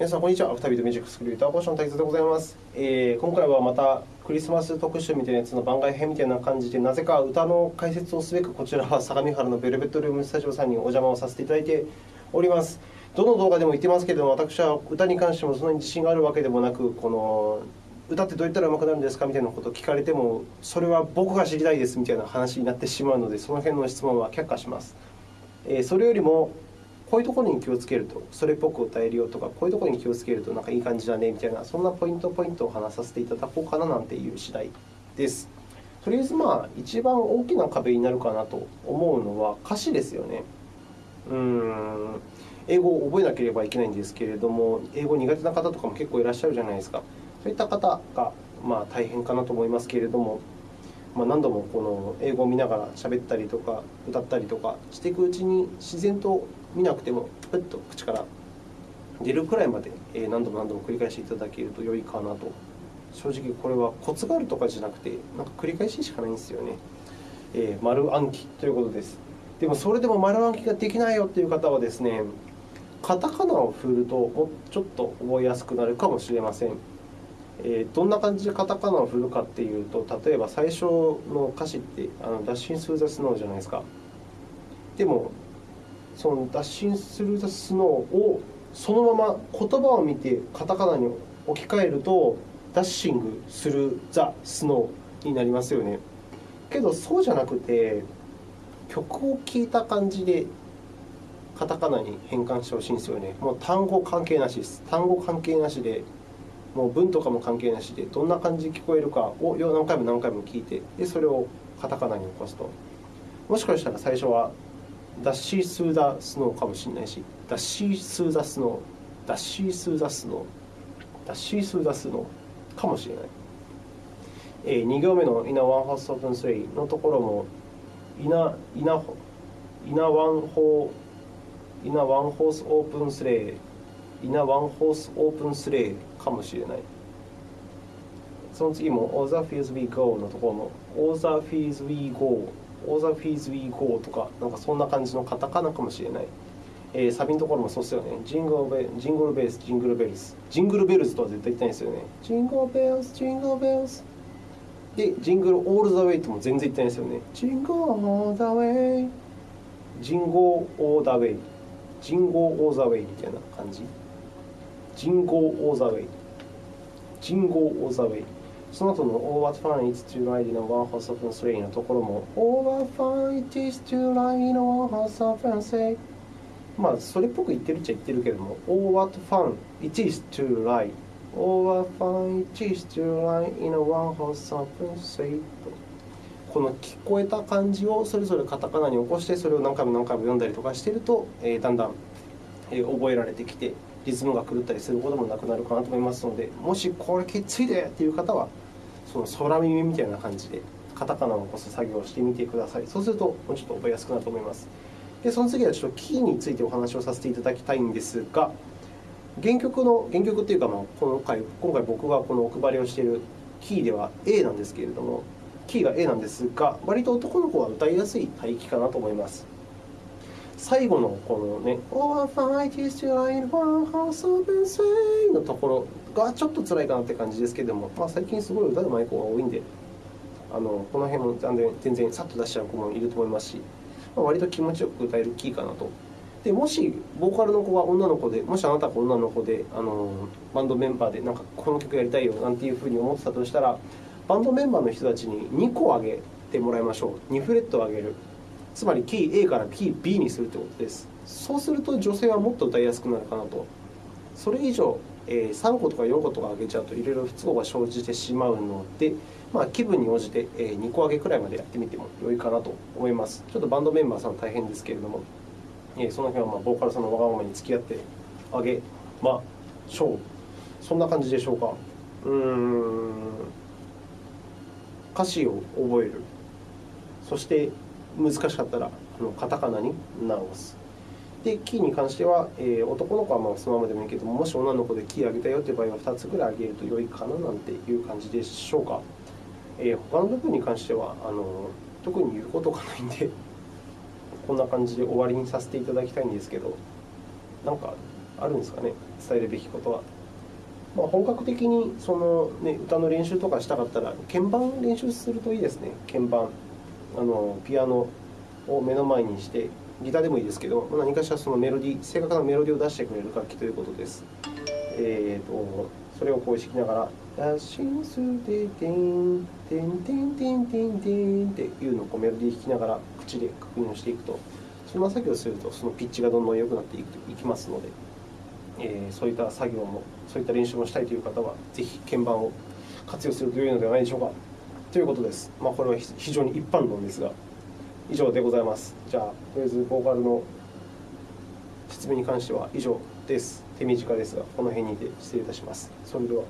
皆さん、こんにちは。アフタービートミュージックスクリューターポーション大佐でございます、えー。今回はまたクリスマス特集みたいなやつの番外編みたいな感じで、なぜか歌の解説をすべく、こちらは相模原のベルベットルームスタジオさんにお邪魔をさせていただいております。どの動画でも言ってますけれども、私は歌に関してもそんなに自信があるわけでもなく、この歌ってどうやったら上手くなるんですかみたいなことを聞かれても、それは僕が知りたいですみたいな話になってしまうので、その辺の質問は却下します。えそれよりも、こういうところに気をつけると、それっぽく歌えるよとか、こういうところに気をつけるとなんかいい感じだねみたいな、そんなポイントポイントを話させていただこうかななんていう次第です。とりあえず、まあ、一番大きな壁になるかなと思うのは歌詞ですよね。うーん英語を覚えなければいけないんですけれども、英語苦手な方とかも結構いらっしゃるじゃないですか。そういった方がまあ大変かなと思いますけれども、まあ、何度もこの英語を見ながら喋ったりとか歌ったりとかしていくうちに自然と見なくてもプッと口から出るくらいまで何度も何度も繰り返していただけると良いかなと。正直これはコツがあるとかじゃなくてなんか繰り返ししかないんですよね、えー、丸暗記ということです。でもそれでも丸暗記ができないよという方はですねカタカナを振るともうちょっと覚えやすくなるかもしれません。えー、どんな感じでカタカナを振るかっていうと例えば最初の歌詞ってあの「ダッシン・スー・ザ・スノー」じゃないですか。でもその「ダッシン・スル・ザ・スノー」をそのまま言葉を見てカタカナに置き換えると「ダッシング・する・ザ・スノー」になりますよね。けどそうじゃなくて曲を聴いた感じでカタカナに変換してほしいんですよね。もう単語関係なしです。単語関係なしでもう文とかも関係なしでどんな感じで聞こえるかを何回も何回も聞いてでそれをカタカナに起こすと。もしかしたら最初は dashing through the snow かもしれないし dashing through the snow dashing through the snow dashing through the snow かもしれない、えー、2行目の「 in a one-horse open sleigh」のところも in a in a in a one hoーイナ・ワン・ホース・オープン・スレイイナワンホースオープンスレーかもしれない。その次も All the fields we go のところも All the fields we go All the fields we go とかなんかそんな感じのカタカナかもしれない。えー、サビのところもそうですよね。ジングルベジングルベース、ジングルベルズ。ジングルベルズとは絶対言ってないですよね。ジングルベルズ、ジングルベルズ。で、ジングルオールザウェイとも全然言ってないですよね。ジングルオーザウェイ。ジンゴーオーダウェイ。ジンゴーオーザウェイみたいな感じ。人号オーザウェイ。人号オーザウェイ。その後の Oh, what fun it's to ride in a one horse open sleigh のところも Oh, what fun it is to ride in a one horse open sleigh まあ、それっぽく言ってるっちゃ言ってるけども Oh, what fun it is to ride Oh, what fun it is to ride in a one horse open sleigh この聞こえた感じをそれぞれカタカナに起こしてそれを何回も何回も読んだりとかしていると、えー、だんだん、覚えられてきてリズムが狂ったりすることもなくなるかなと思いますのでもしこれきついでっていう方はその空耳みたいな感じでカタカナを起こす作業をしてみてください。そうするともうちょっと覚えやすくなると思います。でその次はちょっとキーについてお話をさせていただきたいんですが原曲の原曲っていうか、まあ、今回今回僕がこのお配りをしているキーでは A なんですけれどもキーが A なんですが割と男の子は歌いやすい帯域かなと思います。最後のこのね「Oh, fight is to line one house of say」のところがちょっと辛いかなって感じですけども、まあ、最近すごい歌うまい子が多いんであのこの辺も全然全然さっと出しちゃう子もいると思いますし、まあ、割と気持ちよく歌えるキーかなと。でもしボーカルの子が女の子でもしあなたが女の子であのバンドメンバーでなんかこの曲やりたいよなんていうふうに思ってたとしたらバンドメンバーの人たちに2個上げてもらいましょう2フレット上げるつまりキー A からキー B にするということです。そうすると女性はもっと歌いやすくなるかなと。それ以上、え3個とか4個とか上げちゃうといろいろ不都合が生じてしまうので、まあ、気分に応じて2個上げくらいまでやってみても良いかなと思います。ちょっとバンドメンバーさん大変ですけれども、その辺はまボーカルさんのわがままに付き合ってあげましょう。そんな感じでしょうか。うん歌詞を覚える。そして難しかったらあのカタカナに直す。で、キーに関しては、えー、男の子はまあそのままでもいいけども、し女の子でキー上げたよという場合は2つぐらい上げると良いかななんていう感じでしょうか。えー、他の部分に関してはあの特に言うことがないんで、こんな感じで終わりにさせていただきたいんですけど、なんかあるんですかね？伝えるべきことは。まあ、本格的にその、ね、歌の練習とかしたかったら鍵盤練習するといいですね鍵盤あのピアノを目の前にしてギターでもいいですけど何かしらそのメロディ正確なメロディを出してくれる楽器ということです。えーと、それをこう弾きながら「ラシンスでテンテンテンテンテンテン」っていうのをこうメロディー弾きながら口で確認をしていくとそんな作業をするとそのピッチがどんどん良くなっていきますので、えー、そういった作業もそういった練習もしたいという方はぜひ鍵盤を活用すると良いのではないでしょうかということです。まあ、これは非常に一般論ですが以上でございます。じゃあとりあえずボーカルの説明に関しては以上です。手短ですが、この辺にて失礼いたします。それでは。